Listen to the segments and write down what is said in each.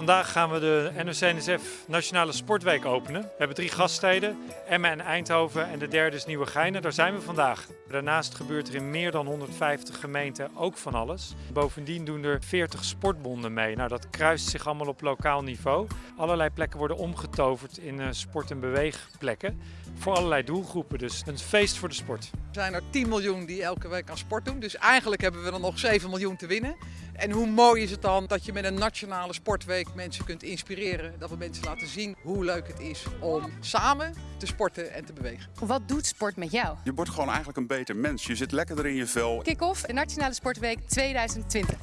Vandaag gaan we de NOC-NSF Nationale Sportweek openen. We hebben drie gaststeden, Emmen en Eindhoven en de derde is Nieuwegein. Daar zijn we vandaag. Daarnaast gebeurt er in meer dan 150 gemeenten ook van alles. Bovendien doen er 40 sportbonden mee. Nou, dat kruist zich allemaal op lokaal niveau. Allerlei plekken worden omgetoverd in eh, sport- en beweegplekken. Voor allerlei doelgroepen, dus een feest voor de sport. Er zijn er 10 miljoen die elke week aan sport doen. Dus eigenlijk hebben we er nog 7 miljoen te winnen. En hoe mooi is het dan dat je met een nationale sportweek mensen kunt inspireren. Dat we mensen laten zien hoe leuk het is om samen te sporten en te bewegen. Wat doet sport met jou? Je wordt gewoon eigenlijk een beter mens. Je zit lekkerder in je vel. Kick-off, de Nationale Sportweek 2020.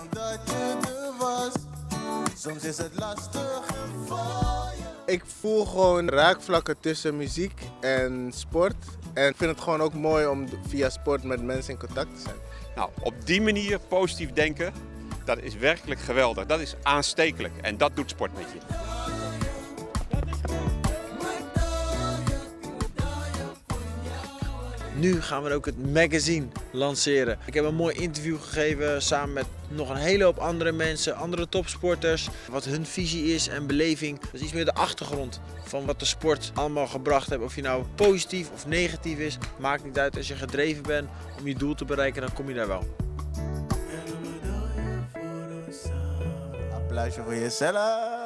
Omdat je er was, soms is het lastig. Ik voel gewoon raakvlakken tussen muziek en sport. En ik vind het gewoon ook mooi om via sport met mensen in contact te zijn. Nou, op die manier positief denken, dat is werkelijk geweldig. Dat is aanstekelijk en dat doet sport met je. Nu gaan we ook het magazine lanceren. Ik heb een mooi interview gegeven samen met nog een hele hoop andere mensen, andere topsporters. Wat hun visie is en beleving. Dat is iets meer de achtergrond van wat de sport allemaal gebracht heeft. Of je nou positief of negatief is, maakt niet uit. Als je gedreven bent om je doel te bereiken, dan kom je daar wel. Applausje voor jezelf.